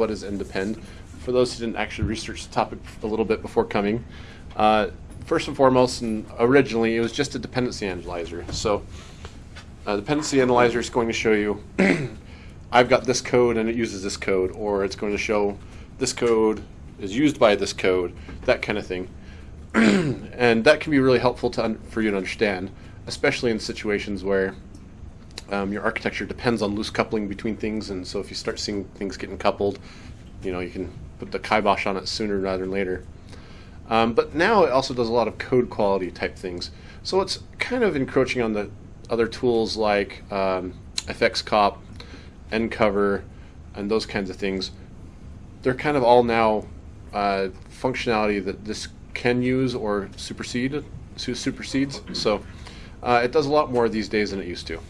what is NDepend. For those who didn't actually research the topic a little bit before coming, uh, first and foremost, and originally it was just a dependency analyzer. So a dependency analyzer is going to show you I've got this code and it uses this code, or it's going to show this code is used by this code, that kind of thing. and that can be really helpful to for you to understand, especially in situations where um, your architecture depends on loose coupling between things, and so if you start seeing things getting coupled, you know, you can put the kibosh on it sooner rather than later. Um, but now it also does a lot of code quality type things. So it's kind of encroaching on the other tools like um, FXCOP, NCover, and those kinds of things. They're kind of all now uh, functionality that this can use or supersede supersedes. So uh, it does a lot more these days than it used to.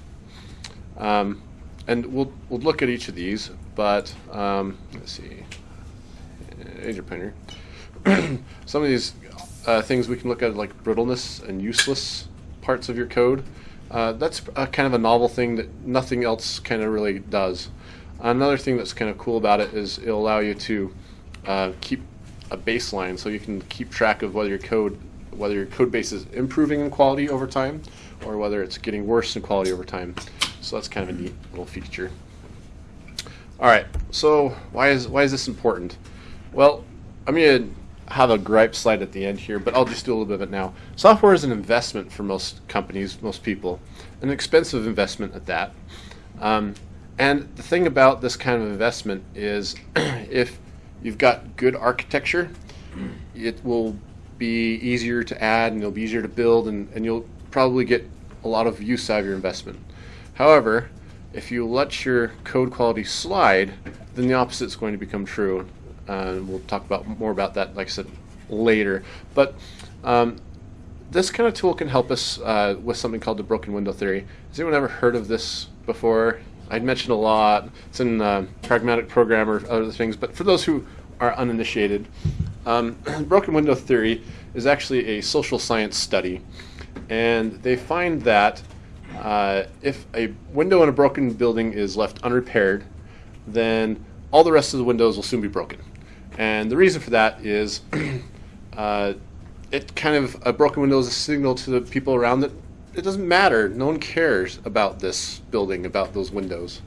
Um, and we'll we'll look at each of these, but um, let's see, Agent Painter. Some of these uh, things we can look at like brittleness and useless parts of your code. Uh, that's a, kind of a novel thing that nothing else kind of really does. Another thing that's kind of cool about it is it'll allow you to uh, keep a baseline, so you can keep track of whether your code whether your code base is improving in quality over time or whether it's getting worse in quality over time. So that's kind of a neat little feature. All right, so why is why is this important? Well, I'm going to have a gripe slide at the end here, but I'll just do a little bit of it now. Software is an investment for most companies, most people, an expensive investment at that. Um, and the thing about this kind of investment is if you've got good architecture, it will be easier to add and it'll be easier to build and, and you'll probably get a lot of use out of your investment. However, if you let your code quality slide, then the opposite is going to become true. Uh, we'll talk about more about that, like I said, later. But um, this kind of tool can help us uh, with something called the broken window theory. Has anyone ever heard of this before? I'd mentioned a lot. It's in uh, Pragmatic Programmer, other things. But for those who are uninitiated, um, broken window theory is actually a social science study. And they find that uh, if a window in a broken building is left unrepaired, then all the rest of the windows will soon be broken. And the reason for that is uh, it kind of, a broken window is a signal to the people around that it doesn't matter. No one cares about this building, about those windows.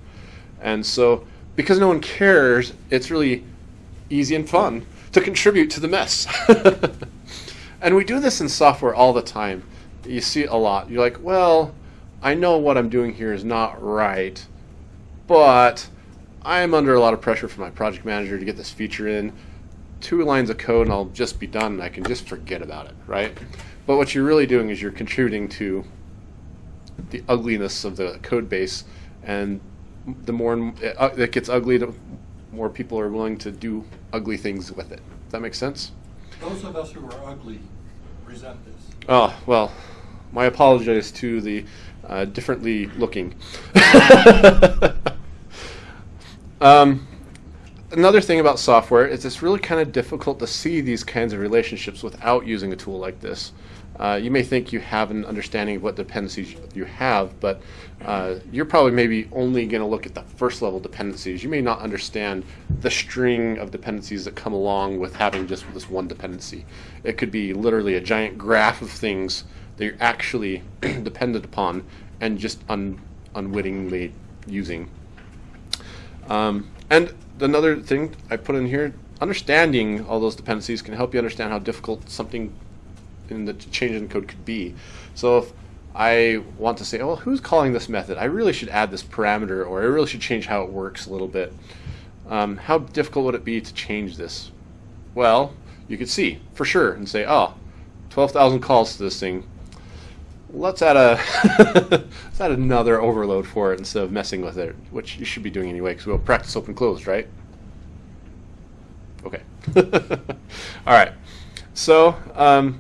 And so, because no one cares, it's really easy and fun to contribute to the mess. and we do this in software all the time. You see it a lot. You're like, well, I know what I'm doing here is not right, but I'm under a lot of pressure from my project manager to get this feature in. Two lines of code and I'll just be done and I can just forget about it, right? But what you're really doing is you're contributing to the ugliness of the code base, and the more uh, it gets ugly, the more people are willing to do ugly things with it. Does that make sense? Those of us who are ugly resent this. Oh, well, my apologies to the uh, differently looking. um, another thing about software is it's really kind of difficult to see these kinds of relationships without using a tool like this. Uh, you may think you have an understanding of what dependencies you have, but uh, you're probably maybe only going to look at the first level dependencies. You may not understand the string of dependencies that come along with having just this one dependency. It could be literally a giant graph of things that you're actually dependent upon and just un unwittingly using. Um, and another thing I put in here, understanding all those dependencies can help you understand how difficult something in the change in code could be. So if I want to say, oh, who's calling this method? I really should add this parameter, or I really should change how it works a little bit. Um, how difficult would it be to change this? Well, you could see for sure and say, oh, 12,000 calls to this thing. Let's add a let's add another overload for it instead of messing with it, which you should be doing anyway because we'll practice open closed, right? Okay. All right. So um,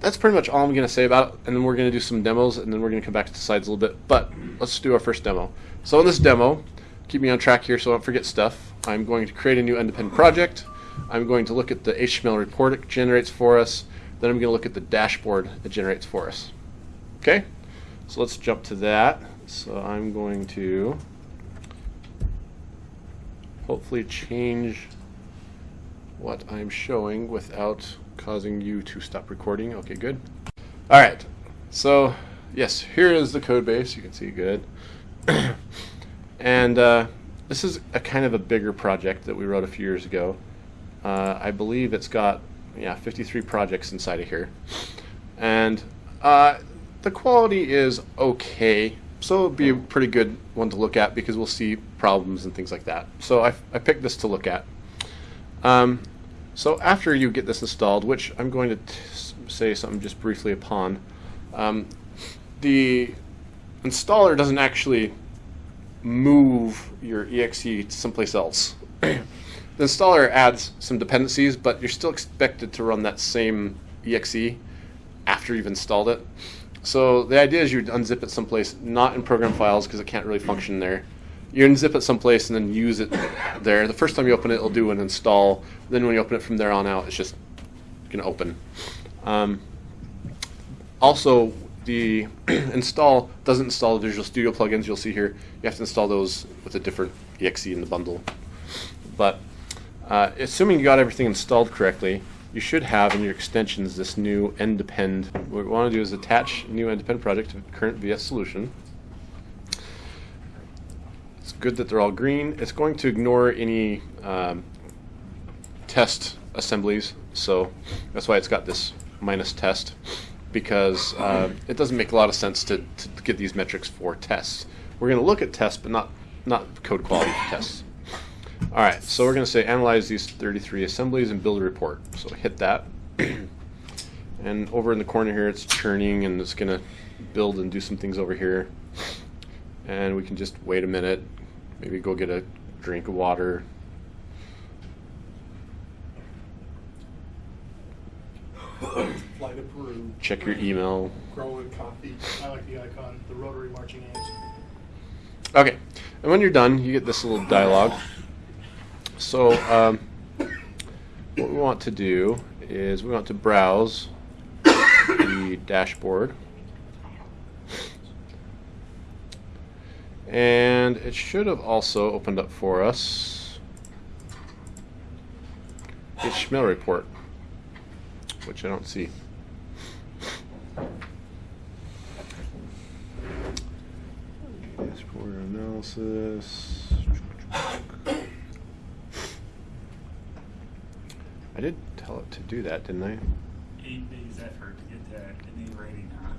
that's pretty much all I'm going to say about it. And then we're going to do some demos, and then we're going to come back to the slides a little bit. But let's do our first demo. So in this demo, keep me on track here so I don't forget stuff. I'm going to create a new NDepend project. I'm going to look at the HTML report it generates for us. Then I'm going to look at the dashboard it generates for us. Okay? So let's jump to that. So I'm going to hopefully change what I'm showing without causing you to stop recording. Okay, good. All right, so yes, here is the code base. You can see good. and uh, this is a kind of a bigger project that we wrote a few years ago. Uh, I believe it's got yeah 53 projects inside of here, and uh, the quality is okay. So it'll be a pretty good one to look at because we'll see problems and things like that. So I, I picked this to look at. Um, so after you get this installed, which I'm going to say something just briefly upon, um, the installer doesn't actually move your exe to someplace else. the installer adds some dependencies, but you're still expected to run that same exe after you've installed it. So the idea is you unzip it someplace, not in program files because it can't really function there. You unzip it someplace and then use it there. The first time you open it, it'll do an install. Then when you open it from there on out, it's just going to open. Um, also, the install doesn't install the Visual Studio plugins you'll see here. You have to install those with a different exe in the bundle. But uh, assuming you got everything installed correctly, you should have in your extensions this new NDepend. What we want to do is attach new NDepend project to current VS solution. It's good that they're all green. It's going to ignore any um, test assemblies, so that's why it's got this minus test because uh, it doesn't make a lot of sense to, to get these metrics for tests. We're going to look at tests, but not, not code quality tests. All right, so we're going to say analyze these 33 assemblies and build a report. So hit that. and over in the corner here, it's churning and it's going to build and do some things over here. And we can just wait a minute, maybe go get a drink of water. Fly to Peru, Check your email. grow coffee. I like the icon, the rotary marching ants. Okay, and when you're done, you get this little dialogue. So um, what we want to do is we want to browse the dashboard. And it should have also opened up for us HTML report, which I don't see. Dashboard analysis. I did tell it to do that, didn't I? Eight days effort to get that in a rating, huh?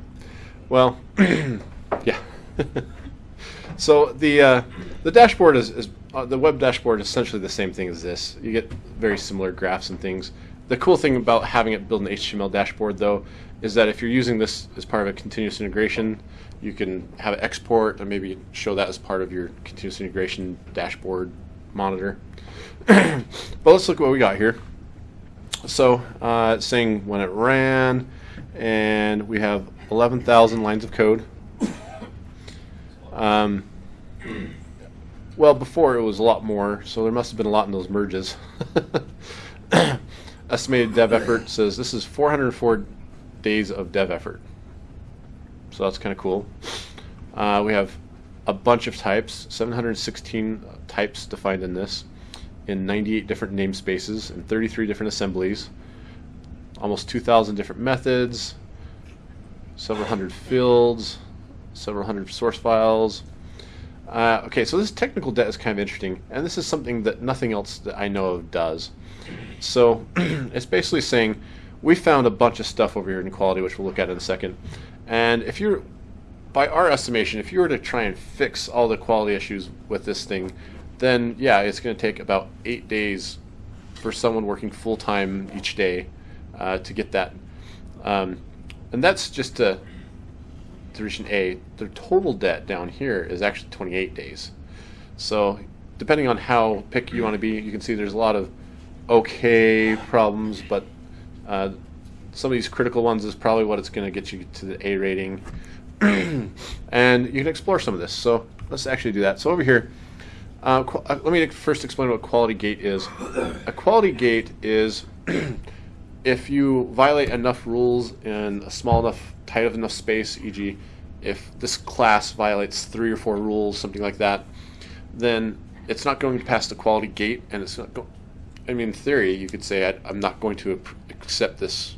Well, yeah. so the uh, the dashboard is, is uh, the web dashboard is essentially the same thing as this. You get very similar graphs and things. The cool thing about having it build an HTML dashboard, though, is that if you're using this as part of a continuous integration, you can have it export and maybe show that as part of your continuous integration dashboard monitor. but let's look at what we got here. So uh, it's saying when it ran, and we have 11,000 lines of code. Um, well, before it was a lot more, so there must have been a lot in those merges. Estimated dev effort says this is 404 days of dev effort. So that's kind of cool. Uh, we have a bunch of types, 716 types defined in this, in 98 different namespaces and 33 different assemblies, almost 2,000 different methods, several hundred fields, several hundred source files. Uh, okay, so this technical debt is kind of interesting, and this is something that nothing else that I know of does. So it's basically saying we found a bunch of stuff over here in quality, which we'll look at in a second. And if you're, by our estimation, if you were to try and fix all the quality issues with this thing, then yeah, it's going to take about eight days for someone working full time each day uh, to get that. Um, and that's just to, to reach an A. The total debt down here is actually 28 days. So depending on how picky you want to be, you can see there's a lot of okay problems, but uh, some of these critical ones is probably what it's going to get you to the A rating. and you can explore some of this. So let's actually do that. So over here, uh, uh, let me first explain what quality gate is. A quality gate is if you violate enough rules in a small enough, tight enough space, e.g., if this class violates three or four rules, something like that, then it's not going to pass the quality gate, and it's not go. I mean, in theory, you could say I, I'm not going to accept this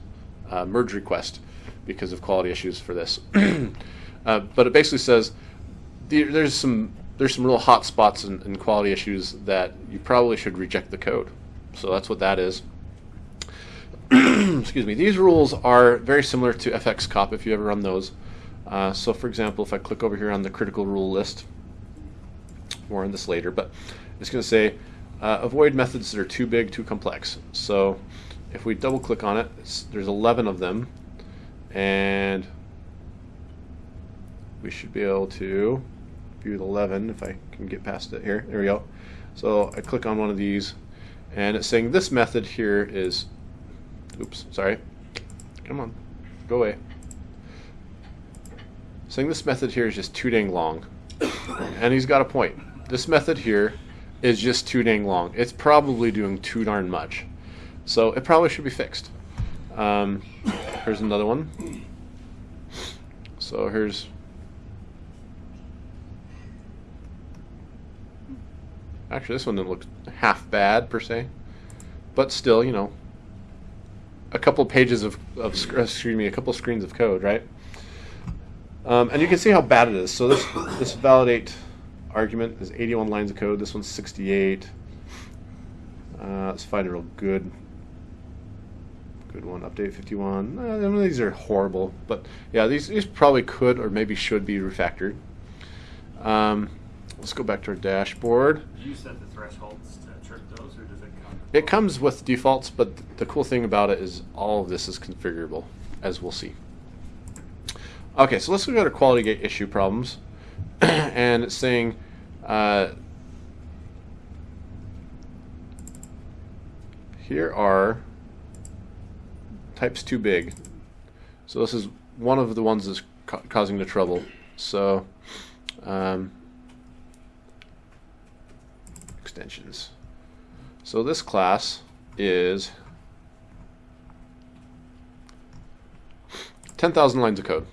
uh, merge request because of quality issues for this. uh, but it basically says the, there's some there's some real hot spots and, and quality issues that you probably should reject the code. So that's what that is. Excuse me. These rules are very similar to FxCop if you ever run those. Uh, so for example, if I click over here on the critical rule list, more on this later, but it's going to say uh, avoid methods that are too big, too complex. So if we double click on it, there's 11 of them, and we should be able to view 11 if I can get past it here. There we go. So I click on one of these, and it's saying this method here is, oops, sorry, come on, go away. Saying this method here is just too dang long. and he's got a point. This method here is just too dang long. It's probably doing too darn much. So it probably should be fixed. Um, here's another one. So here's actually this one didn't look half bad per se, but still, you know, a couple pages of, of excuse me, a couple screens of code, right? Um, and you can see how bad it is. So this this validate argument is 81 lines of code. This one's 68. Uh, let's find a real good good one. Update 51. Uh, these are horrible, but yeah, these these probably could or maybe should be refactored. Um, let's go back to our dashboard. Do you set the thresholds to trip those, or does it come? It comes with defaults, but th- the cool thing about it is all of this is configurable, as we'll see. Okay, so let's look at our quality gate issue problems. and it's saying uh, here are types too big. So this is one of the ones that's ca- causing the trouble. So um, extensions. So this class is 10,000 lines of code.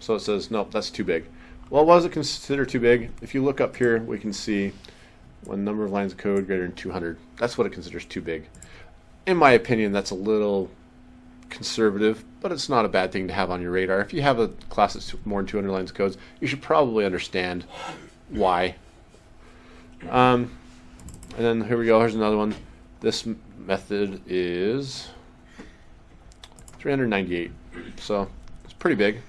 So it says, nope, that's too big. Well, why does it consider too big? If you look up here, we can see one number of lines of code greater than 200. That's what it considers too big. In my opinion, that's a little conservative, but it's not a bad thing to have on your radar. If you have a class that's more than 200 lines of code, you should probably understand why. Um, and then here we go. Here's another one. This method is 398. So it's pretty big.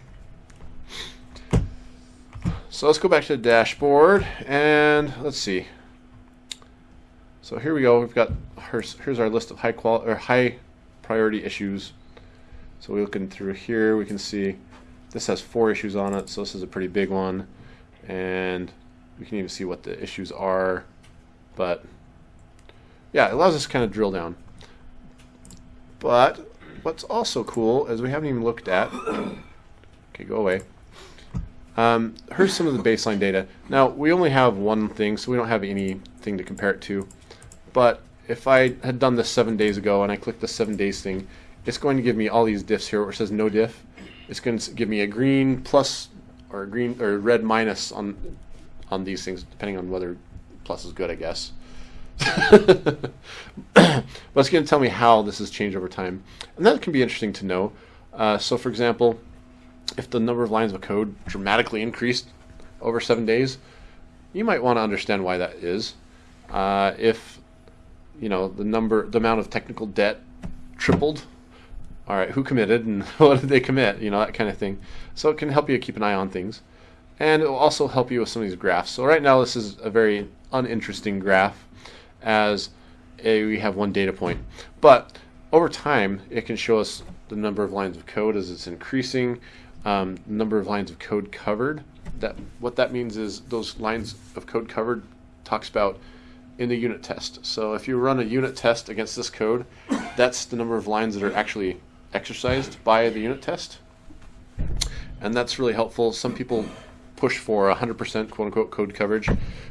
So let's go back to the dashboard and let's see. So here we go. We've got here's, here's our list of high quality or high priority issues. So we're looking through here. We can see this has four issues on it. So this is a pretty big one, and we can even see what the issues are. But yeah, it allows us to kind of drill down. But what's also cool is we haven't even looked at. Okay, go away. Um, here's some of the baseline data. Now, we only have one thing, so we don't have anything to compare it to. But if I had done this seven days ago and I click the seven days thing, it's going to give me all these diffs here where it says no diff. It's going to give me a green plus or a green or red minus on on these things, depending on whether plus is good, I guess. but it's going to tell me how this has changed over time. And that can be interesting to know. Uh, so, for example, if the number of lines of code dramatically increased over seven days, you might want to understand why that is. Uh, if you know the number, the amount of technical debt tripled, all right, who committed and what did they commit? You know that kind of thing. So it can help you keep an eye on things, and it will also help you with some of these graphs. So right now this is a very uninteresting graph, as a, we have one data point, but over time it can show us the number of lines of code as it's increasing um, number of lines of code covered. That what that means is those lines of code covered talks about in the unit test. So if you run a unit test against this code, that's the number of lines that are actually exercised by the unit test, and that's really helpful. Some people push for 100% quote unquote code coverage,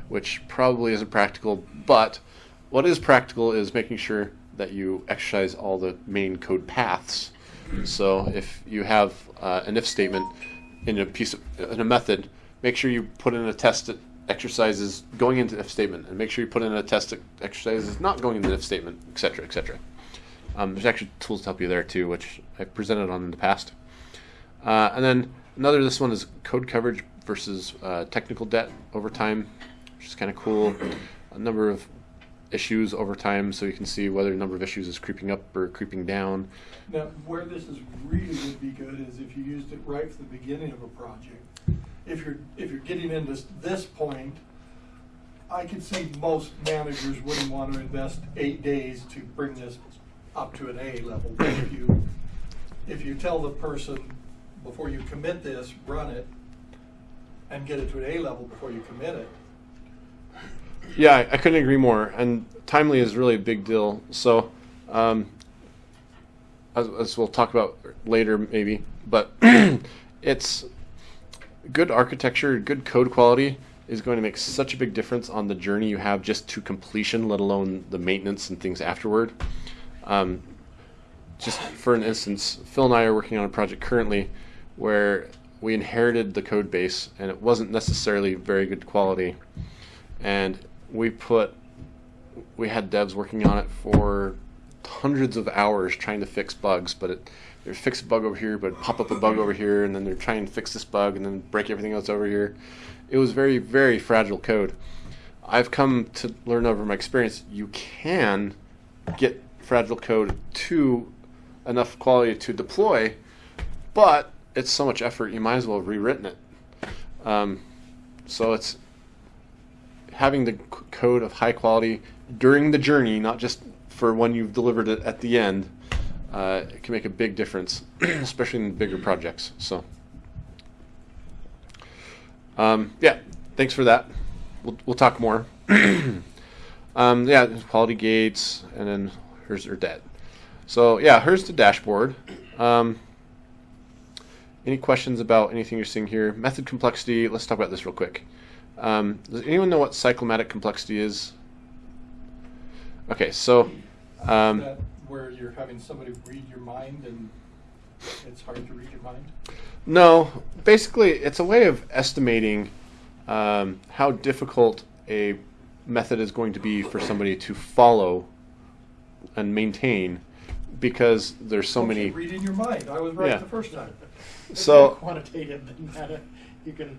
which probably isn't practical. But what is practical is making sure that you exercise all the main code paths so if you have uh, an if statement in a piece of, in a method, make sure you put in a test that exercises going into if statement, and make sure you put in a test exercise that's not going into if statement, etc., etc. Um, there's actually tools to help you there too, which I've presented on in the past. Uh, and then another, this one is code coverage versus uh, technical debt over time, which is kind of cool. A number of issues over time, so you can see whether the number of issues is creeping up or creeping down. Now, where this is really would be good is if you used it right from the beginning of a project. If you're, if you're getting into this point, I could see most managers wouldn't want to invest eight days to bring this up to an A level. But if you, if you tell the person, before you commit this, run it, and get it to an A level before you commit it, Yeah, I, I couldn't agree more. And timely is really a big deal. So, um, as, as we'll talk about later, maybe, but it's good architecture, good code quality is going to make such a big difference on the journey you have just to completion, let alone the maintenance and things afterward. Um, just for an instance, Phil and I are working on a project currently where we inherited the code base and it wasn't necessarily very good quality and we put we had devs working on it for hundreds of hours trying to fix bugs but it there's fix a bug over here but pop up a bug over here and then they're trying to fix this bug and then break everything else over here. It was very very fragile code. I've come to learn over my experience you can get fragile code to enough quality to deploy but it's so much effort you might as well have rewritten it. Um, so it's having the code of high quality during the journey, not just for when you've delivered it at the end, uh, it can make a big difference, especially in bigger projects. So, um, yeah, thanks for that. We'll, we'll talk more. um, yeah, quality gates, and then here's her debt. So, yeah, here's the dashboard. Um, any questions about anything you're seeing here? Method complexity, let's talk about this real quick. Um, does anyone know what cyclomatic complexity is? Okay, so um, that where you're having somebody read your mind and it's hard to read your mind. no, basically it's a way of estimating um, how difficult a method is going to be for somebody to follow and maintain because there's so Okay, many. Reading your mind, I was right Yeah. the first time. It's So- quantitative than that. You can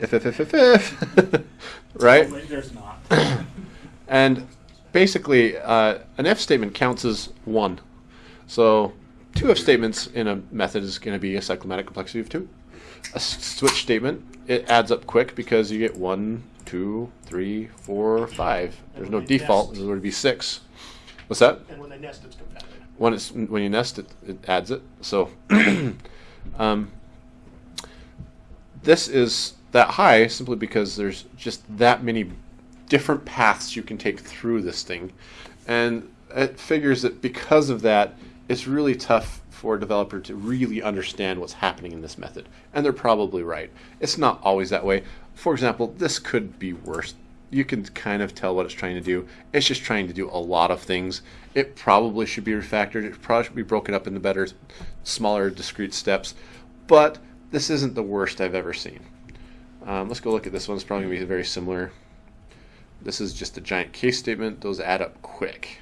if if if if if right There's not. and basically, uh, an if statement counts as one. So, two if statements in a method is going to be a cyclomatic complexity of two. A switch statement, it adds up quick because you get one, two, three, four, five. There's no default, nest- there would be six. What's that? And when they nest, it's compatible. when it's when you nest it, it adds it. So um, this is that high simply because there's just that many different paths you can take through this thing, and it figures that because of that, it's really tough for a developer to really understand what's happening in this method. And they're probably right. It's not always that way. For example, this could be worse. You can kind of tell what it's trying to do. It's just trying to do a lot of things. It probably should be refactored. It probably should be broken up into better, smaller, discrete steps. But this isn't the worst I've ever seen. Um, let's go look at this one. It's probably going to be very similar. This is just a giant case statement. Those add up quick,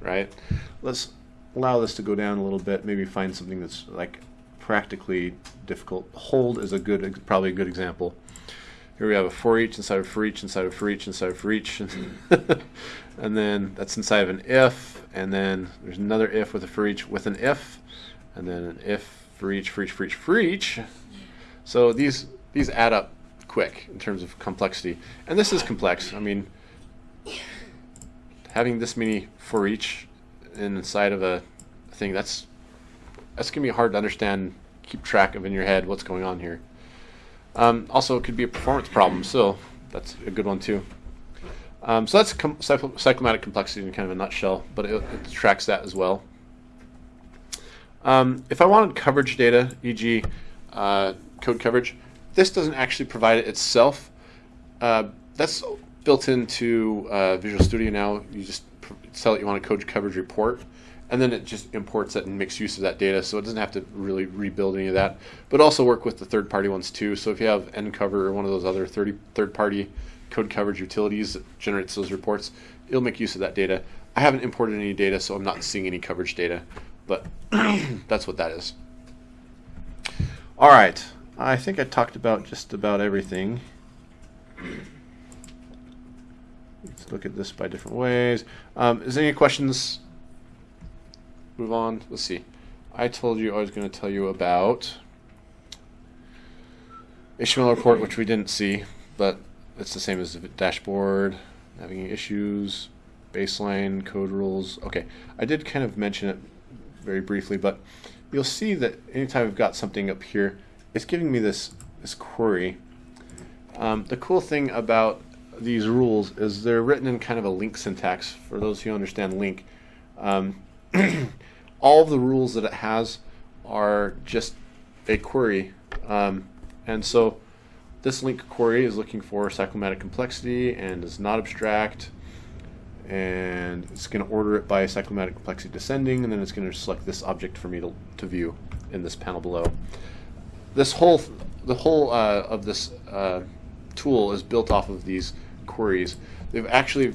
right? Let's allow this to go down a little bit. Maybe find something that's like practically difficult. Hold is a good, probably a good example. Here we have a for each inside of for each inside of for each inside of for each, and then that's inside of an if, and then there's another if with a for each with an if, and then an if for each for each for each for each. So these these add up quick in terms of complexity, and this is complex. I mean, having this many for each inside of a thing that's that's gonna be hard to understand, keep track of in your head what's going on here. Um, also, it could be a performance problem, so that's a good one too. Um, so that's com- cycl- cyclomatic complexity in kind of a nutshell, but it, it tracks that as well. Um, if I wanted coverage data, e.g., uh, code coverage, this doesn't actually provide it itself. Uh, that's built into uh, Visual Studio now. You just tell it you want a code coverage report, and then it just imports it and makes use of that data. So it doesn't have to really rebuild any of that, but also work with the third-party ones too. So if you have NCover or one of those other 30 third-party code coverage utilities that generates those reports, it'll make use of that data. I haven't imported any data, so I'm not seeing any coverage data, but that's what that is. All right, I think I talked about just about everything. Let's look at this by different ways. Um, is there any questions? Move on. Let's see. I told you I was going to tell you about HTML report, which we didn't see, but it's the same as the dashboard, having issues, baseline, code rules. Okay, I did kind of mention it very briefly, but you'll see that anytime I've got something up here, it's giving me this this query. Um, the cool thing about these rules is they're written in kind of a LINQ syntax. For those who understand LINQ, um, all the rules that it has are just a query, um, and so this LINQ query is looking for cyclomatic complexity and is not abstract and it's going to order it by cyclomatic complexity descending and then it's going to select this object for me to, to view in this panel below. This whole the whole uh, of this uh, tool is built off of these queries. They've actually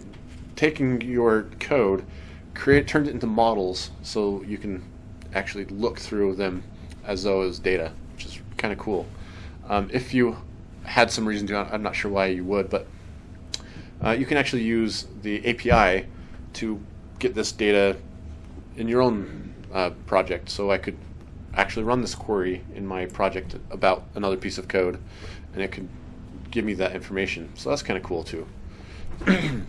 taken your code, create turned it into models so you can actually look through them as though it was data, which is kind of cool. Um, if you had some reason to, I'm not sure why you would, but uh, you can actually use the API to get this data in your own uh, project. So I could actually run this query in my project about another piece of code, and it could give me that information. So that's kind of cool too.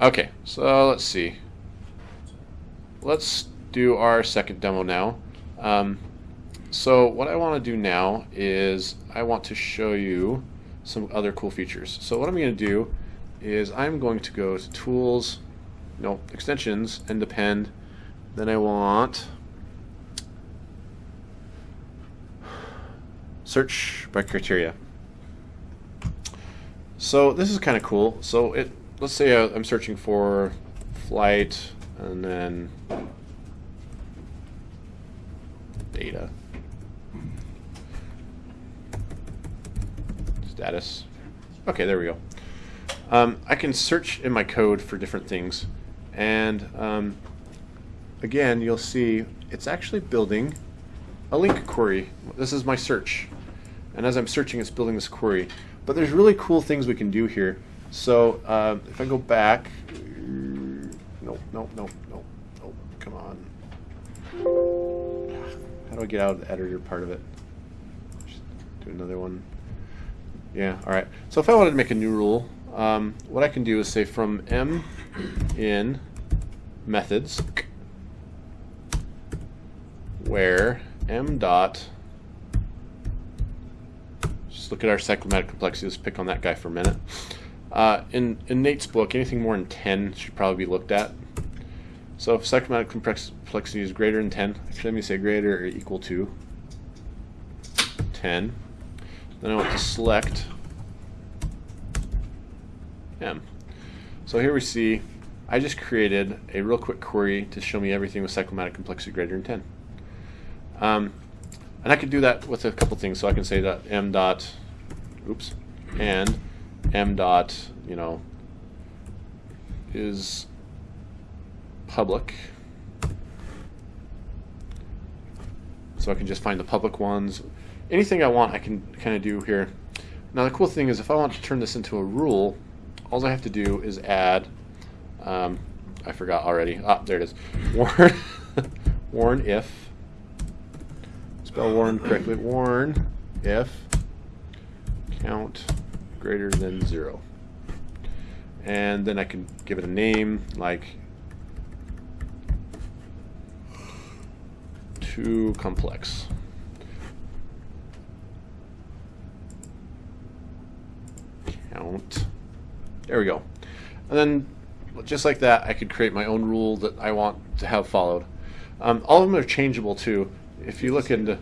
okay, so let's see. Let's do our second demo now. Um, so what I want to do now is I want to show you some other cool features. So what I'm going to do is I'm going to go to Tools, no, Extensions, NDepend. Then I want Search by Criteria. So this is kind of cool. So it, let's say I- I'm searching for flight and then data. Status. Okay, there we go. Um, I can search in my code for different things. And um, again, you'll see it's actually building a LINQ query. This is my search. And as I'm searching, it's building this query. But there's really cool things we can do here. So uh, if I go back, nope, nope, nope, nope, nope, come on. How do I get out of the editor part of it? Just do another one. Yeah, all right. So if I wanted to make a new rule, um, what I can do is say from m in methods where m dot just look at our cyclomatic complexity. Let's pick on that guy for a minute. Uh, in, in Nate's book, anything more than 10 should probably be looked at. So if cyclomatic complexity is greater than 10, actually let me say greater or equal to 10. Then I want to select M. So here we see I just created a real quick query to show me everything with cyclomatic complexity greater than 10. Um, and I can do that with a couple things. So I can say that m dot, oops, and m dot, you know, is public. So I can just find the public ones. Anything I want, I can kind of do here. Now the cool thing is if I want to turn this into a rule, all I have to do is add, um, I forgot already. Ah, there it is. Warn, warn if, spell warn correctly, warn if count greater than zero. And then I can give it a name like too complex. Count. There we go. And then, just like that, I could create my own rule that I want to have followed. Um, all of them are changeable too. If you look into,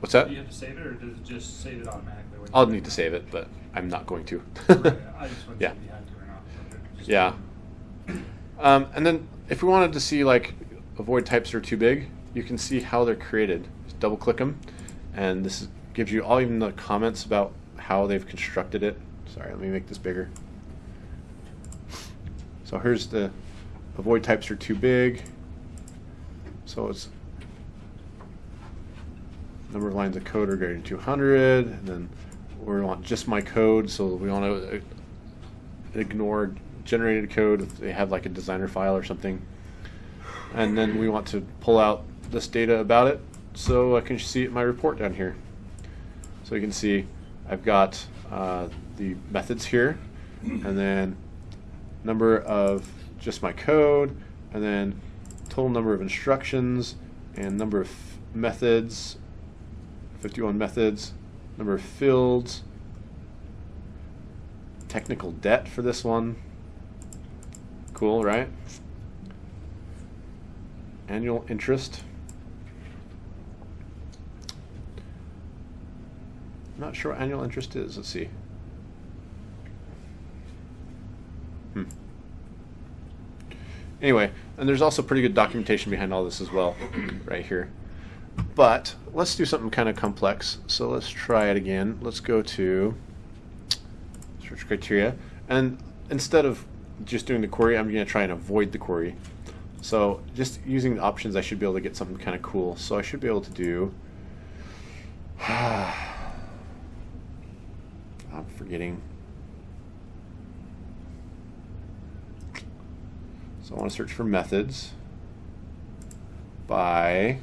what's that? Do you have to save it, or does it just save it automatically? I'll need to save it, but I'm not going to. Right, I just wasn't Yeah. sure if you had to or not. Okay, just- Yeah. Um, and then if we wanted to see like avoid types that are too big, you can see how they're created. Just double click them, and this is, gives you all even the comments about how they've constructed it. Sorry, let me make this bigger. So here's the avoid types are too big. So it's number of lines of code are greater than 200, and then we want just my code, so we want to ignore generated code if they have like a designer file or something. And then we want to pull out this data about it so I can see my report down here. So you can see I've got uh, the methods here and then number of just my code and then total number of instructions and number of methods 51 methods number of fields technical debt for this one. Cool, right? Annual interest. I'm not sure what annual interest is. Let's see. Hmm. Anyway, and there's also pretty good documentation behind all this as well, right here. But let's do something kind of complex. So let's try it again. Let's go to search criteria. And instead of just doing the query, I'm going to try and avoid the query. So just using the options, I should be able to get something kind of cool. So I should be able to do. I'm forgetting. So I want to search for methods by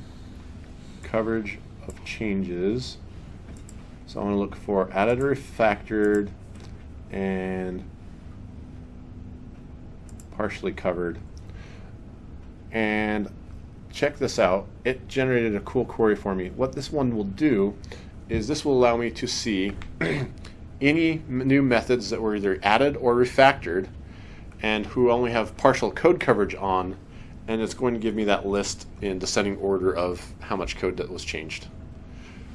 coverage of changes. So I want to look for added or refactored and partially covered. And check this out. It generated a cool query for me. What this one will do is this will allow me to see any new methods that were either added or refactored and who only have partial code coverage on and it's going to give me that list in descending order of how much code that was changed.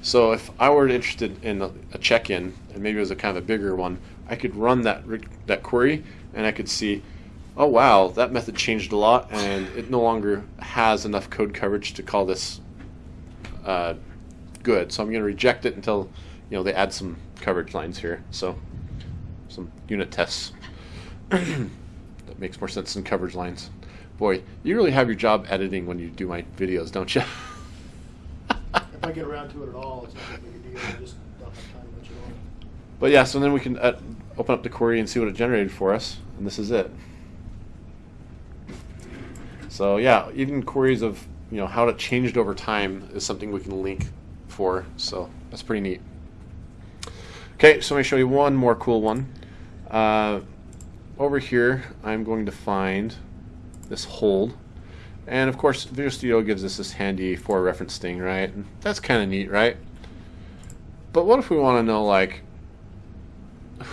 So if I were interested in a, a check-in, and maybe it was a kind of a bigger one, I could run that that query, and I could see, oh wow, that method changed a lot, and it no longer has enough code coverage to call this uh, good. So I'm going to reject it until you know they add some coverage lines here. So some unit tests that makes more sense than coverage lines. Boy, you really have your job editing when you do my videos, don't you? If I get around to it at all, it's not that big deal, I just don't have time much at all. But yeah, so then we can uh, open up the query and see what it generated for us, and this is it. So yeah, even queries of you know how it changed over time is something we can link for. So that's pretty neat. Okay, so let me show you one more cool one. Uh, over here, I'm going to find this hold. And of course, Visual Studio gives us this handy for reference thing, right? And that's kind of neat, right? But what if we want to know, like,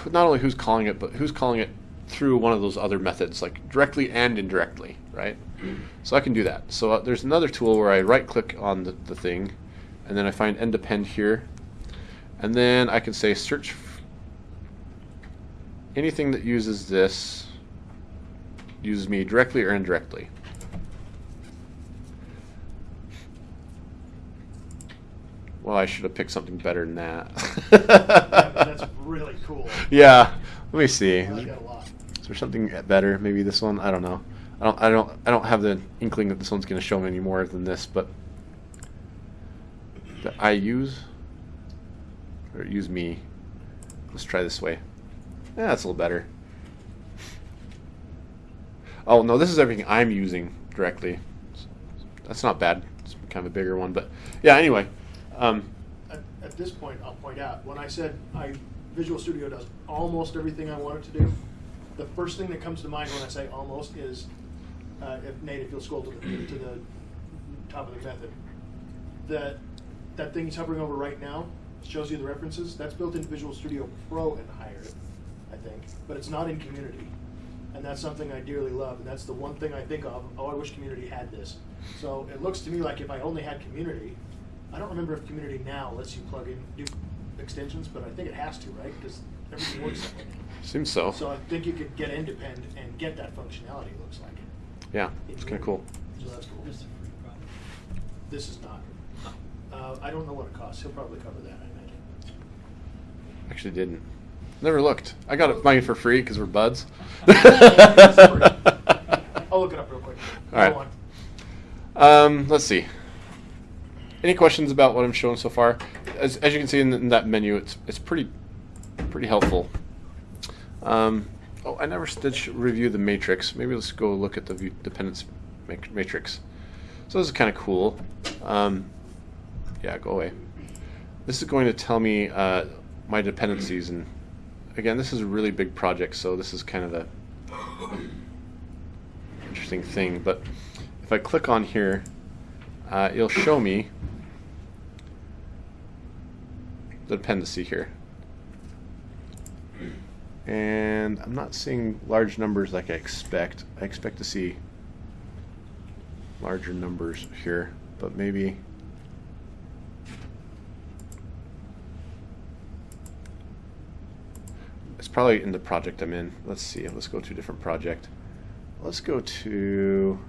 not only who's calling it, but who's calling it through one of those other methods, like directly and indirectly, right? So I can do that. So uh, there's another tool where I right click on the, the thing, and then I find NDepend here, and then I can say search anything that uses this, uses me directly or indirectly. Well, I should have picked something better than that. Yeah, That's really cool. Yeah. Let me see. I like a lot. Is there something better? Maybe this one. I don't know. I don't. I don't. I don't have the inkling that this one's going to show me any more than this. But that I use or use me. Let's try this way. Yeah, that's a little better. Oh no, this is everything I'm using directly. That's not bad. It's kind of a bigger one, but yeah. Anyway, um, At, at this point, I'll point out, when I said I, Visual Studio does almost everything I want it to do, the first thing that comes to mind when I say almost is, uh, if Nate, if you'll scroll to the, to the top of the method, that, that thing he's hovering over right now shows you the references, that's built into Visual Studio Pro and higher. I think, but it's not in community. And that's something I dearly love, and that's the one thing I think of, oh, I wish community had this. So it looks to me like if I only had community, I don't remember if community now lets you plug in, do extensions, but I think it has to, right? Because everything works that way. Seems so. So I think you could get NDepend and get that functionality, it looks like. Yeah, it's kind of cool. So that's cool. This is not. Uh, I don't know what it costs. He'll probably cover that, I imagine. Actually, didn't. Never looked. I got it mine for free because we're buds. I'll look it up real quick. All right. Um, let's see. Any questions about what I'm showing so far? As, as you can see in, in that menu, it's it's pretty pretty helpful. Um, oh, I never did review the matrix. Maybe let's go look at the view dependence matrix. So this is kind of cool. Um, yeah, go away. This is going to tell me uh, my dependencies, and again, this is a really big project, so this is kind of a interesting thing. But if I click on here, uh, it'll show me the dependency here. And I'm not seeing large numbers like I expect. I expect to see larger numbers here, but maybe. It's probably in the project I'm in. Let's see. Let's go to a different project. Let's go to.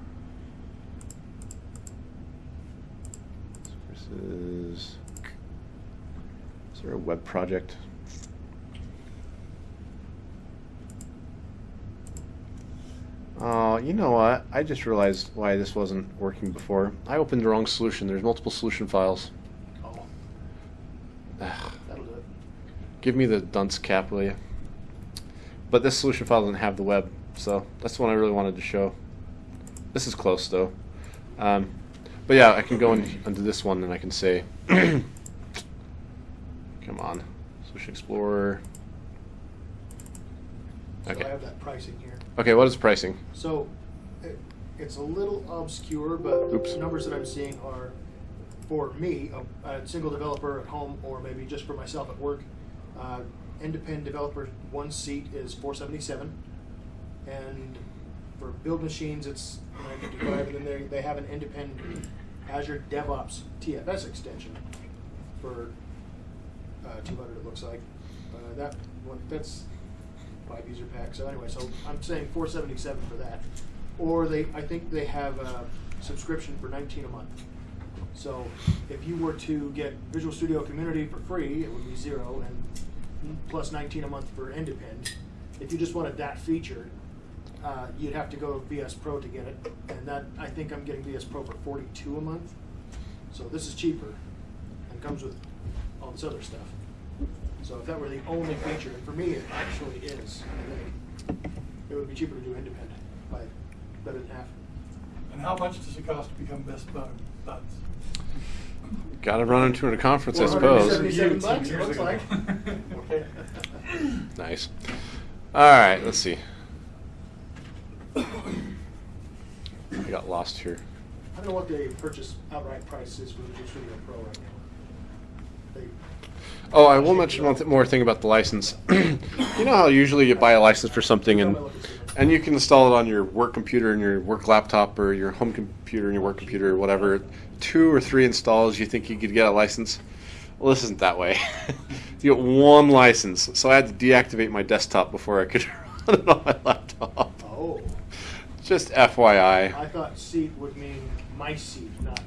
This is. Is there a web project? Oh, you know what? I just realized why this wasn't working before. I opened the wrong solution. There's multiple solution files. Oh, that'll do it. Give me the dunce cap, will you? But this solution file doesn't have the web, so that's the one I really wanted to show. This is close though. Um, but yeah, I can go in, into this one and I can say, come on, Solution Explorer. So Okay. I have that pricing here. Okay, what is pricing? So it, it's a little obscure, but Oops. the numbers that I'm seeing are for me, a, a single developer at home, or maybe just for myself at work. Uh, NDepend developer, one seat is 477, and for build machines, it's 955. And then they, have an NDepend Azure DevOps TFS extension for uh, 200. It looks like uh, that one. That's five user pack. So anyway, so I'm saying 477 for that, or they I think they have a subscription for 19 a month. So if you were to get Visual Studio Community for free, it would be zero, and plus 19 a month for NDepend. If you just wanted that feature, uh, you'd have to go VS Pro to get it, and that I think I'm getting VS Pro for 42 a month. So this is cheaper, and comes with all this other stuff. So if that were the only feature, and for me it actually is, it would be cheaper to do NDepend by better than half. And how much does it cost to become best bud- buds? Got to run into a conference, I suppose. 477 bucks, it looks like. Okay. Nice. All right, let's see. I got lost here. I don't know what the purchase outright price is for Visual Studio Pro right now. They, Oh, I will mention one th- more thing about the license. you know how usually you buy a license for something and and you can install it on your work computer and your work laptop or your home computer and your work computer or whatever. Two or three installs, you think you could get a license. Well, this isn't that way. you get one license, so I had to deactivate my desktop before I could run it on my laptop. oh, Just FYI. I thought seat would mean my seat, not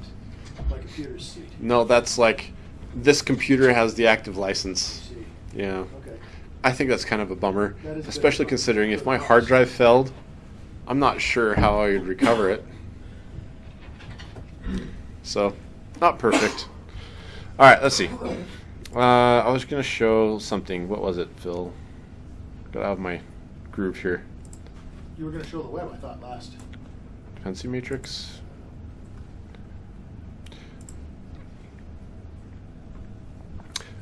my computer's seat. No, that's like this computer has the active license. Yeah. okay. I think that's kind of a bummer, especially a considering if my hard drive failed, I'm not sure how I would recover it. So, not perfect. All right, let's see. Uh, I was gonna show something. What was it, Phil? Got out of my groove here. You were gonna show the web, I thought, last. Dependency matrix.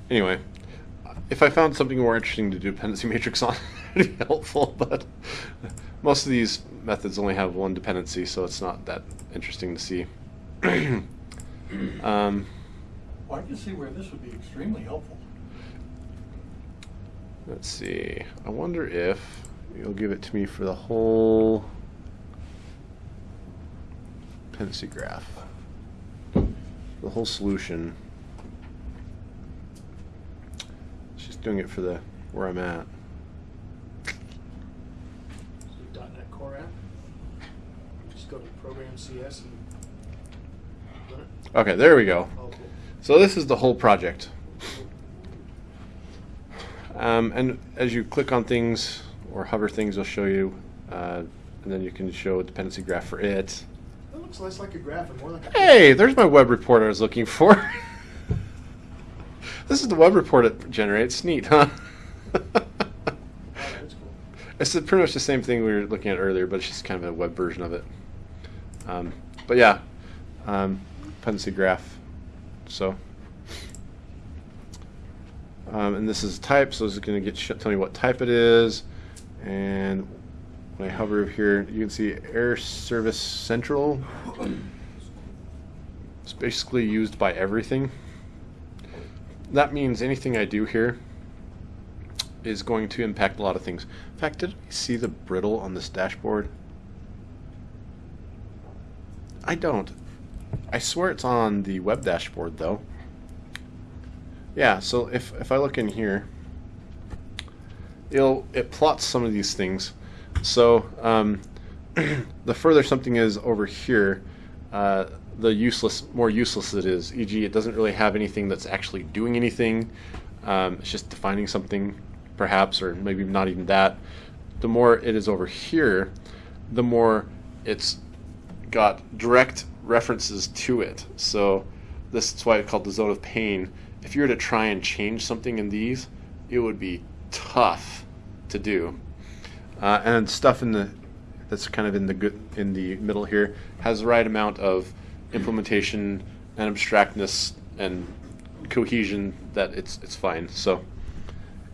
Anyway, if I found something more interesting to do dependency matrix on, it'd be helpful. But most of these methods only have one dependency, so it's not that interesting to see. um, Well, I can see where this would be extremely helpful. Let's see. I wonder if you'll give it to me for the whole dependency graph. The whole solution. She's doing it for the where I'm at. So .NET Core app. Just go to Program CS and run it. Okay, there we go. So this is the whole project. Um, and as you click on things or hover things, it'll show you, uh, and then you can show a dependency graph for it. That looks less like a graph and more like a. Hey, there's my web report I was looking for. this is the web report it generates. Neat, huh? It's pretty much the same thing we were looking at earlier, but it's just kind of a web version of it. Um, but yeah, um, dependency graph. So, um, and this is type, so it's going to get tell me what type it is. And when I hover over here, you can see Air Service Central. It's basically used by everything. That means anything I do here is going to impact a lot of things. In fact, did we see the brittle on this dashboard? I don't. I swear it's on the web dashboard though. Yeah, so if, if I look in here, it'll, it plots some of these things. So um, the further something is over here, uh, the useless, more useless it is. E.g., it doesn't really have anything that's actually doing anything. Um, it's just defining something, perhaps, or maybe not even that. The more it is over here, the more it's got direct references to it. So this is why it's called the zone of pain. If you were to try and change something in these, it would be tough to do. Uh, and stuff in the that's kind of in the good in the middle here has the right amount of implementation and abstractness and cohesion that it's it's fine. So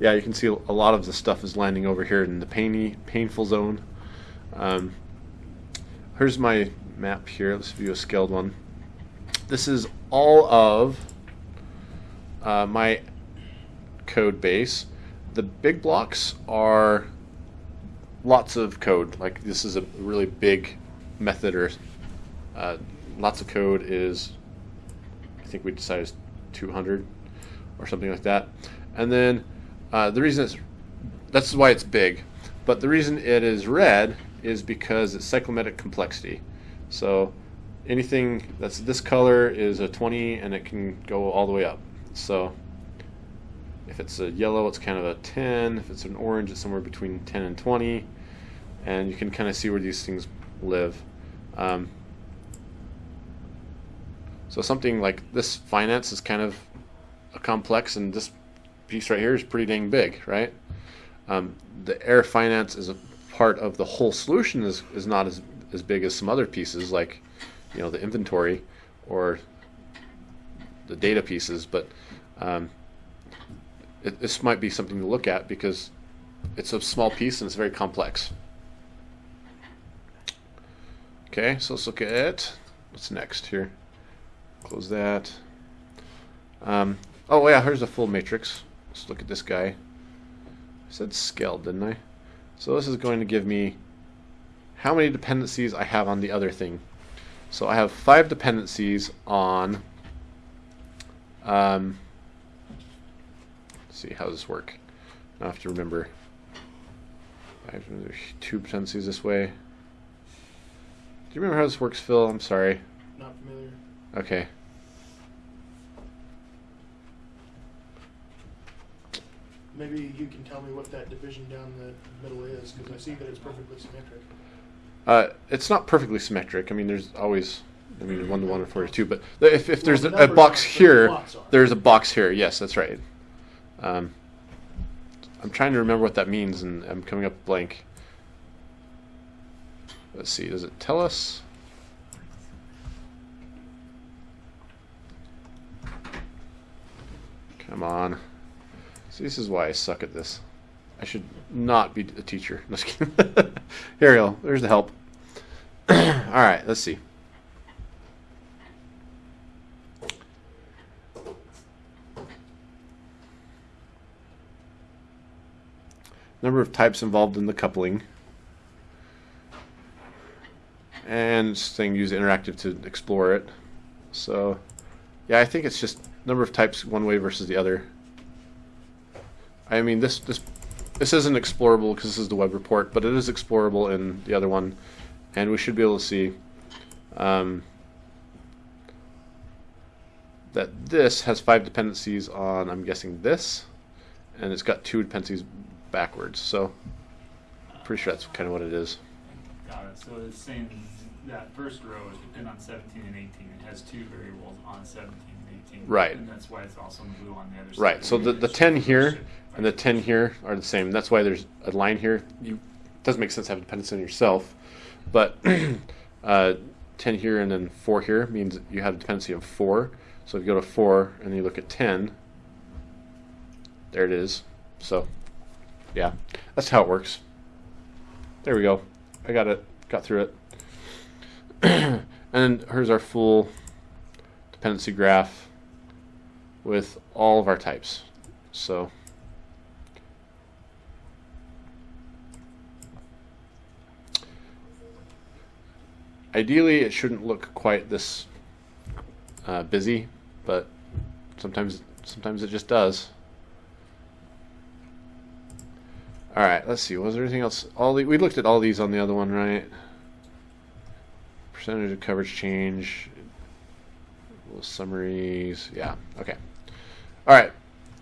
yeah, you can see a lot of the stuff is landing over here in the painy painful zone. Um, here's my map here. Let's view a scaled one. This is all of uh, my code base. The big blocks are lots of code. Like this is a really big method or uh, lots of code is, I think we decided 200 or something like that. And then uh, the reason it's, that's why it's big. But the reason it is red is because it's cyclomatic complexity. So anything that's this color is a 20 and it can go all the way up. So if it's a yellow, it's kind of a 10. If it's an orange, it's somewhere between 10 and 20. And you can kind of see where these things live. Um, so something like this finance is kind of a complex, and this piece right here is pretty dang big, right? Um, the air finance is a part of the whole solution is, is not as, as big as some other pieces like you know the inventory or the data pieces, but um, it, this might be something to look at because it's a small piece and it's very complex. Okay, so let's look at what's next here. Close that. Um, oh yeah, here's a full matrix. Let's look at this guy. I said scale didn't I? So this is going to give me how many dependencies I have on the other thing. So I have five dependencies on. Um, let's see how does this work. I have to remember. I have two dependencies this way. Do you remember how this works, Phil? I'm sorry. Not familiar. Okay. Maybe you can tell me what that division down the middle is, because I see that it's perfectly symmetric. Uh, it's not perfectly symmetric. I mean, there's always, I mean, one to one or four to two. But if, if there's Well, a, the a box but the here, there's a box here. Yes, that's right. Um, I'm trying to remember what that means, and I'm coming up blank. Let's see. Does it tell us? Come on. See, this is why I suck at this. I should not be a teacher. Go. There's the help. All right, let's see. number of types involved in the coupling, and saying use interactive to explore it. So, yeah, I think it's just number of types one way versus the other. I mean, this this this isn't explorable because this is the web report, but it is explorable in the other one, and we should be able to see um, that this has five dependencies on, I'm guessing this, and it's got two dependencies backwards. So, pretty sure that's kind of what it is. Got it. So it's saying that first row is dependent on 17 and 18. It has two variables on 17 18. Right. And that's why it's also in blue on the other side. Right. So the, the 10 here and the 10 here are the same. That's why there's a line here. You doesn't make sense to have dependency on yourself, but uh, 10 here and then 4 here means you have a dependency of 4. So if you go to 4 and you look at 10, there it is. So yeah, that's how it works. There we go. I got it. Got through it. and here's our full dependency graph with all of our types. So ideally it shouldn't look quite this uh, busy, but sometimes sometimes it just does. All right, let's see. Was there anything else? All the, we looked at all these on the other one, right? Percentage of coverage change, little summaries. Yeah. Okay. All right.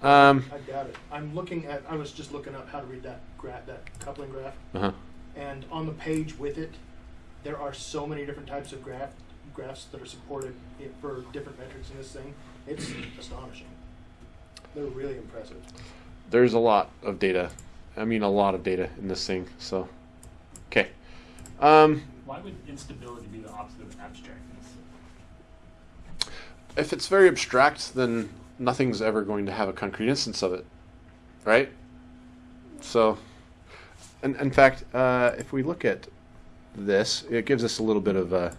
Um, I got it. I'm looking at, I was just looking up how to read that graph, that coupling graph. uh-huh. And on the page with it, there are so many different types of graph, graphs that are supported for different metrics in this thing. It's astonishing. They're really impressive. There's a lot of data. I mean, a lot of data in this thing. So, okay. Um, Why would instability be the opposite of abstractness? if it's very abstract, then nothing's ever going to have a concrete instance of it, right? So, and in fact, uh, if we look at this, it gives us a little bit of uh,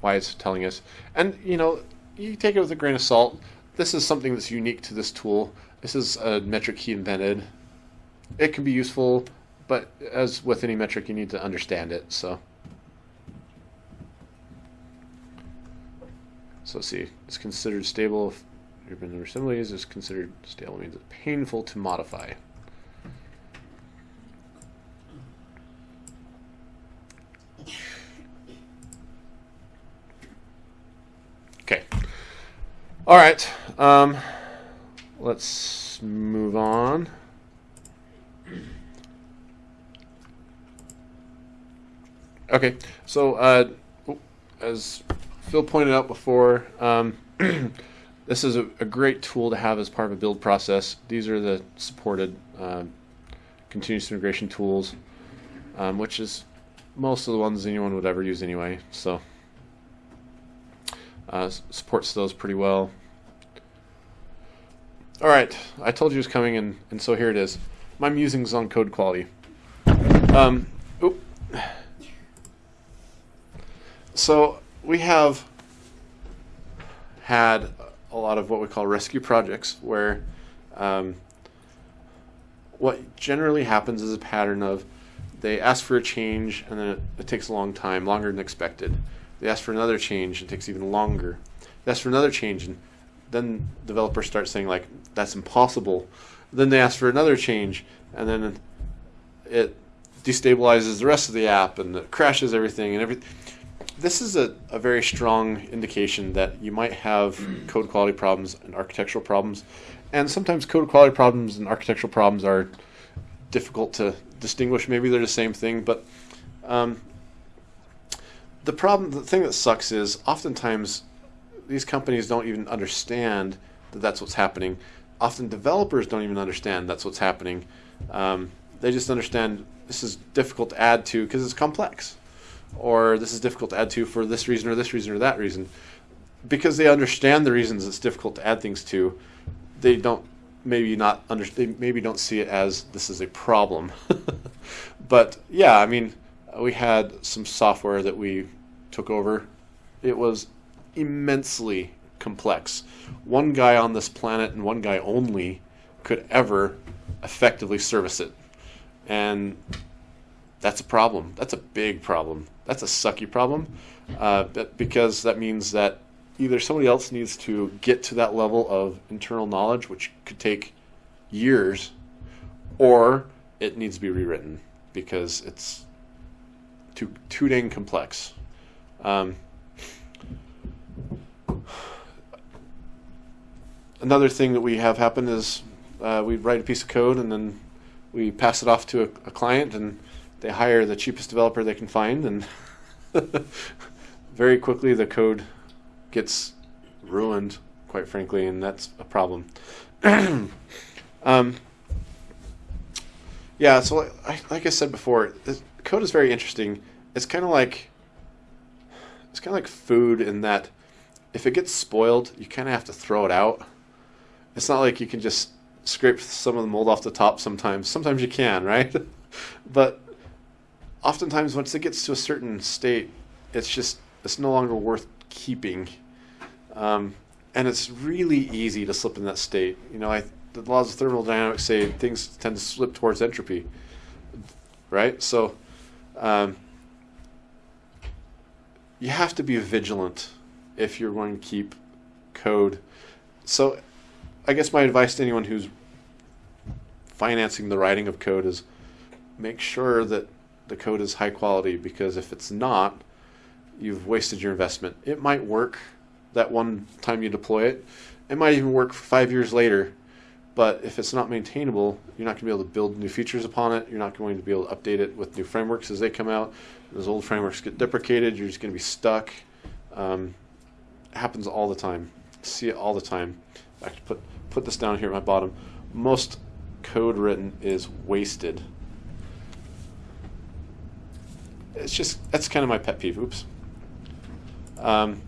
why it's telling us. And you know, you take it with a grain of salt. This is something that's unique to this tool. This is a metric he invented. It can be useful, but as with any metric, you need to understand it. So. So let's see. It's considered stable if urban number similes is considered stable means it's painful to modify. Okay. All right. Um, let's move on. Okay. So uh, as Phil pointed out before, um, this is a, a great tool to have as part of a build process. These are the supported um, continuous integration tools, um, which is most of the ones anyone would ever use anyway. So uh, supports those pretty well. All right, I told you it was coming, and, and so here it is. My musings on code quality. Um. So we have had a lot of what we call rescue projects where um, what generally happens is a pattern of they ask for a change and then it, it takes a long time, longer than expected. They ask for another change and it takes even longer. They ask for another change and then developers start saying like that's impossible. Then they ask for another change and then it destabilizes the rest of the app and it crashes everything and everything this is a, a very strong indication that you might have code quality problems and architectural problems. And sometimes code quality problems and architectural problems are difficult to distinguish. Maybe they're the same thing, but um, the problem, the thing that sucks is oftentimes these companies don't even understand that that's what's happening. Often developers don't even understand that's what's happening. Um, they just understand this is difficult to add to because it's complex or this is difficult to add to for this reason or this reason or that reason. Because they understand the reasons it's difficult to add things to, they don't maybe not under they maybe don't see it as this is a problem. but yeah, I mean, we had some software that we took over. It was immensely complex. One guy on this planet and one guy only could ever effectively service it. And that's a problem. That's a big problem. That's a sucky problem, uh, because that means that either somebody else needs to get to that level of internal knowledge, which could take years, or it needs to be rewritten because it's too too dang complex. Um, another thing that we have happen is uh, we write a piece of code and then we pass it off to a, a client and they hire the cheapest developer they can find and very quickly the code gets ruined quite frankly and that's a problem um, yeah so like like I said before the code is very interesting it's kind of like it's kind of like food in that if it gets spoiled you kind of have to throw it out it's not like you can just scrape some of the mold off the top sometimes. Sometimes you can, right? but oftentimes once it gets to a certain state, it's just it's no longer worth keeping. Um, and it's really easy to slip in that state. You know, I, the laws of thermodynamics say things tend to slip towards entropy, right? So um, you have to be vigilant if you're going to keep code. So I guess my advice to anyone who's financing the writing of code is make sure that the code is high quality because if it's not, you've wasted your investment. It might work that one time you deploy it. It might even work five years later, but if it's not maintainable, you're not going to be able to build new features upon it. You're not going to be able to update it with new frameworks as they come out. Those old frameworks get deprecated. You're just going to be stuck. Um, happens all the time. See it all the time. I have put put this down here at my bottom. Most code written is wasted. It's just that's kind of my pet peeve. Oops. Um,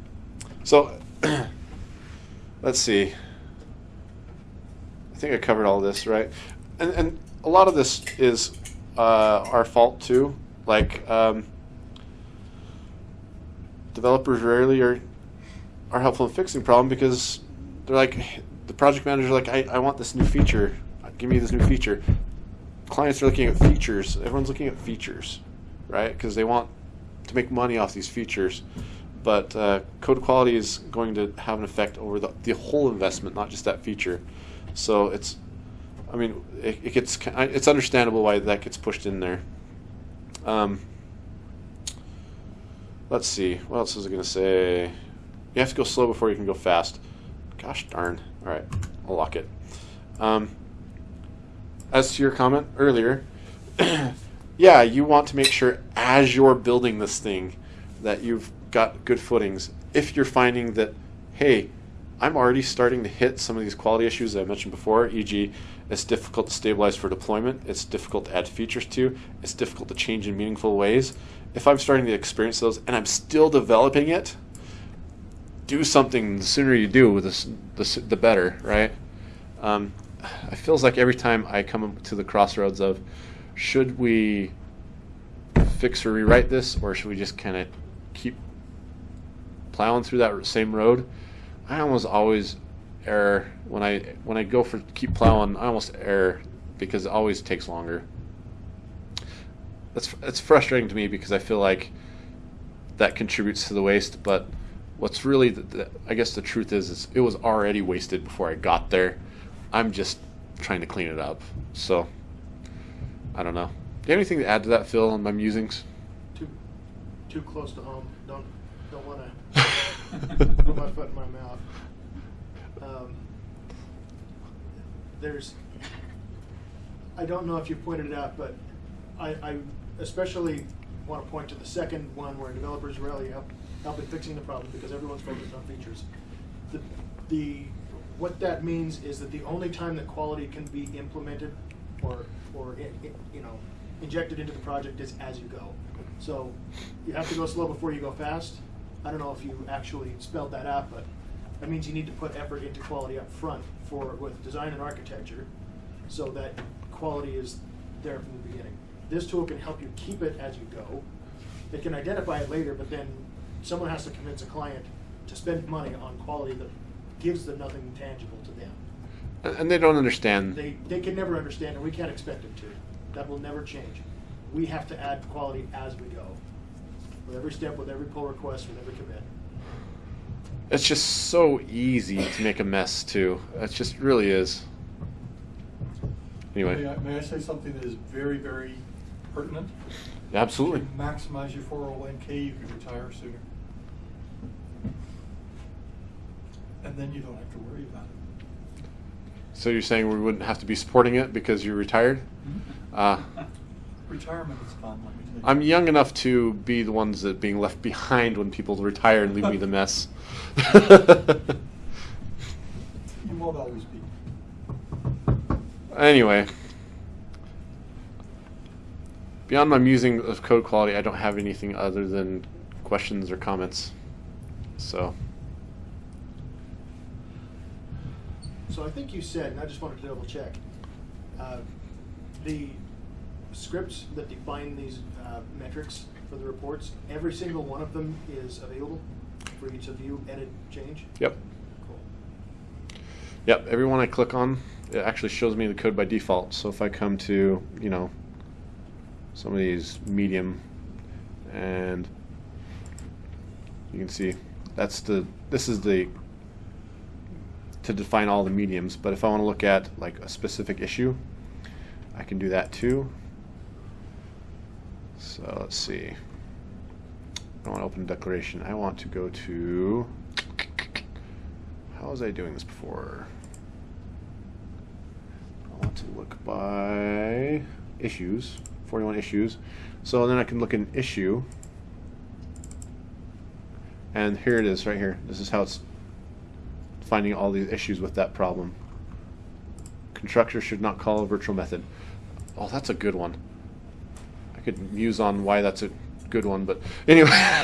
so let's see. I think I covered all this, right? And and a lot of this is uh, our fault too. Like um, developers rarely are are helpful in fixing problem because they're like the project manager like I, I want this new feature give me this new feature clients are looking at features everyone's looking at features right? Because they want to make money off these features but uh, code quality is going to have an effect over the, the whole investment not just that feature. So it's i mean it, it gets it's understandable why that gets pushed in there. Um, let's see. What else was i going to say? You have to go slow before you can go fast. Gosh darn. All right, I'll lock it. Um, as to your comment earlier, yeah, you want to make sure as you're building this thing that you've got good footings. If you're finding that, hey, I'm already starting to hit some of these quality issues that I mentioned before, e.g., it's difficult to stabilize for deployment, it's difficult to add features to, it's difficult to change in meaningful ways. If I'm starting to experience those and I'm still developing it, do something. The sooner you do, the the, the better, right? Um, it feels like every time I come to the crossroads of should we fix or rewrite this, or should we just kind of keep plowing through that same road? I almost always err when I when I go for keep plowing. I almost err because it always takes longer. That's it's frustrating to me because I feel like that contributes to the waste, but what's really the, the, I guess the truth is, is it was already wasted before I got there. I'm just trying to clean it up. So I don't know. Do you have anything to add to that, Phil, on my musings? Too, too close to home. Don't, don't want to put my foot in my mouth. Um, there's, I don't know if you pointed it out, but I, I especially want to point to the second one where developers rarely help help in fixing the problem because everyone's focused on features. The, the, what that means is that the only time that quality can be implemented or, or you know, injected into the project is as you go. So you have to go slow before you go fast. I don't know if you actually spelled that out, but that means you need to put effort into quality up front for with design and architecture so that quality is there from the beginning. This tool can help you keep it as you go. It can identify it later, but then someone has to convince a client to spend money on quality that gives them nothing tangible to them. And and they don't understand. They, they can never understand, and we can't expect them to. That will never change. We have to add quality as we go. With every step, with every pull request, with every commit. It's just so easy to make a mess too. It just really is. May Anyway, I, may I say something that is very, very pertinent? absolutely. To maximize your four oh one K, you can retire sooner. And then you don't have to worry about it. So you're saying we wouldn't have to be supporting it because you're retired? Uh, Retirement is fun, let me tell you. I'm young enough to be the ones that being left behind when people retire and leave me the mess. You won't always be. anyway, beyond my musing of code quality, I don't have anything other than questions or comments. So, So I think you said, and I just wanted to double check, uh, the scripts that define these uh, metrics for the reports, every single one of them is available for each of you, edit, change? yep. Cool. Yep, everyone I click on, it actually shows me the code by default. So if I come to, you know, some of these medium and you can see that's the this is the to define all the mediums, but if I want to look at like a specific issue, I can do that too. So let's see. I want to open a declaration. I want to go to how was I doing this before? I want to look by issues, 41 issues. So then I can look in issue. And here it is right here. This is how it's finding all these issues with that problem. Constructor should not call a virtual method. Oh, that's a good one. I could muse on why that's a good one, but anyway.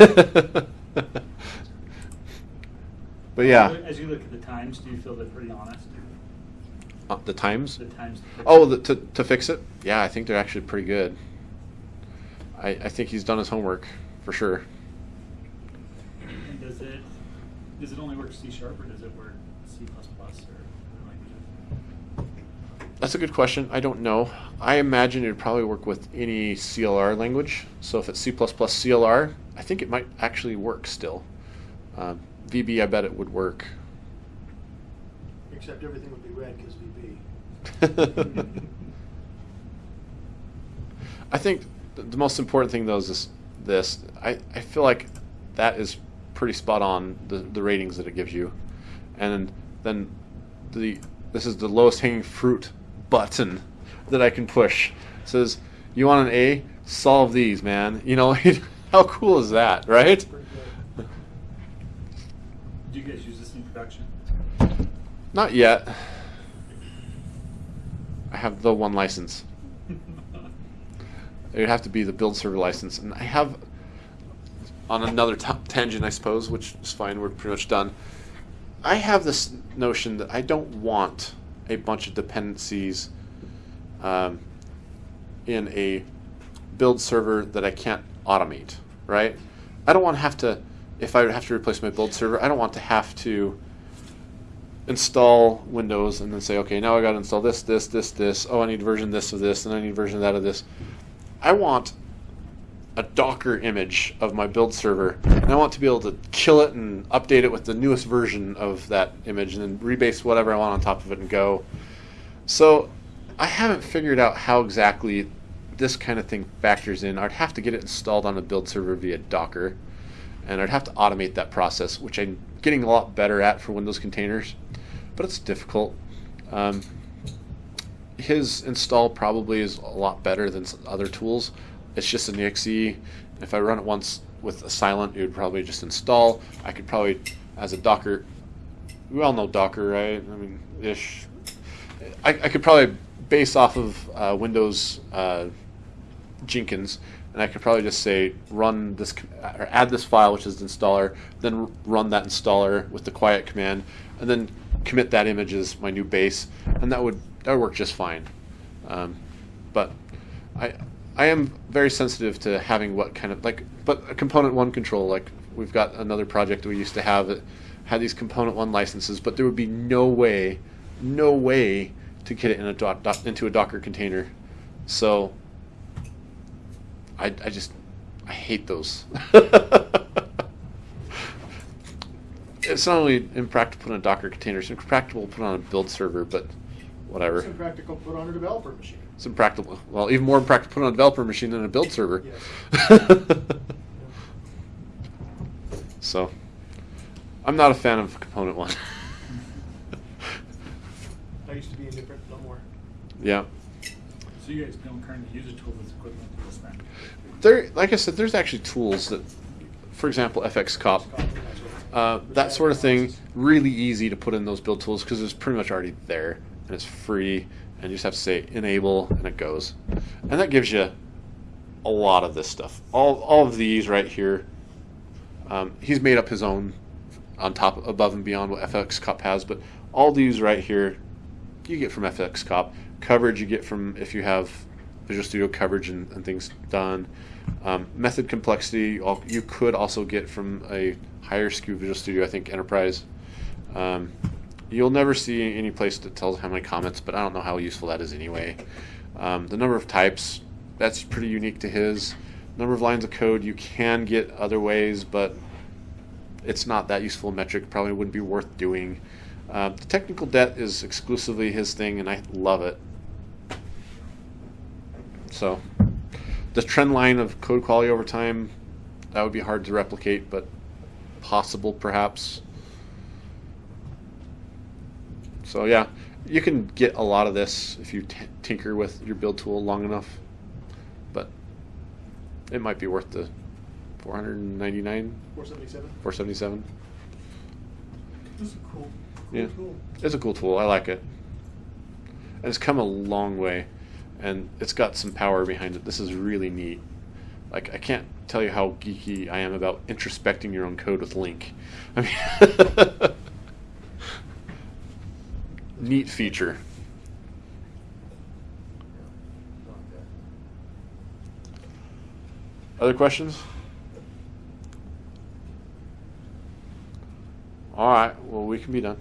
but yeah. As you look at the times, do you feel they're pretty honest? Uh, the times? The times. to Oh, the, to, to fix it? Yeah, I think they're actually pretty good. I, I think he's done his homework for sure. And does it, does it only work C sharp or does it work C plus plus or? That's a good question. I don't know. I imagine it would probably work with any CLR language. So if it's C++ CLR, I think it might actually work still. Um, VB, I bet it would work. Except everything would be red because VB. I think th- the most important thing though is this. this. I, I feel like that is pretty spot on the, the ratings that it gives you, and then the this is the lowest hanging fruit button that I can push. It says you want an A, solve these, man. You know how cool is that, right? Do you guys use this in production? Not yet. I have the one license. It would have to be the build server license, and I have on another t- tangent, I suppose, which is fine. We're pretty much done. I have this notion that I don't want a bunch of dependencies um, in a build server that I can't automate. Right? I don't want to have to. If I have to replace my build server, I don't want to have to install Windows and then say, okay, now I got to install this, this, this, this. Oh, I need version this of this, and I need version of that of this. I want a Docker image of my build server, and I want to be able to kill it and update it with the newest version of that image, and then rebase whatever I want on top of it and go. So I haven't figured out how exactly this kind of thing factors in. I'd have to get it installed on a build server via Docker, and I'd have to automate that process, which I'm getting a lot better at for Windows containers, but it's difficult. Um, his install probably is a lot better than other tools. It's just an exe. If I run it once with a silent, it would probably just install. I could probably, as a Docker, we all know Docker, right? I mean, ish. I, I could probably base off of uh, Windows uh, Jenkins, and I could probably just say run this or add this file, which is the installer, then run that installer with the quiet command, and then commit that image as my new base, and that would that would work just fine. Um, but I I am very sensitive to having what kind of like but a ComponentOne control like we've got another project we used to have that had these ComponentOne licenses, but there would be no way no way to get it in a doc, doc, into a Docker container. So I, I just I hate those. it's not only impractical to put on a Docker container, it's impractical to put on a build server, but whatever. It's impractical to put on a developer machine. It's impractical. Well, even more impractical to put on a developer machine than a build server. So, I'm not a fan of ComponentOne. I used to be indifferent, no more. yeah. So you guys don't currently use a tool that's equivalent to this then? There, like I said, there's actually tools that, for example, FxCop, uh, that sort of thing, really easy to put in those build tools because it's pretty much already there and it's free, and you just have to say enable and it goes, and that gives you a lot of this stuff. All, all of these right here. Um, he's made up his own on top, above and beyond what FxCop has, but all these right here, you get from FxCop. Coverage you get from if you have Visual Studio coverage and, and things done. Um, method complexity you could also get from a higher SKU Visual Studio, I think Enterprise. Um, you'll never see any place that tells how many comments, but I don't know how useful that is anyway. Um, the number of types, that's pretty unique to his. Number of lines of code you can get other ways, but it's not that useful a metric. Probably wouldn't be worth doing. Uh, the technical debt is exclusively his thing, and I love it. So, the trend line of code quality over time, that would be hard to replicate, but possible perhaps. So yeah, you can get a lot of this if you t- tinker with your build tool long enough, but it might be worth the 499, Four seventy-seven? 477. This is a cool, cool Yeah. tool. It's a cool tool. I like it. And it's come a long way. And it's got some power behind it. This is really neat. Like, I can't tell you how geeky I am about introspecting your own code with LINQ. I mean, neat feature. Other questions? All right. Well, we can be done.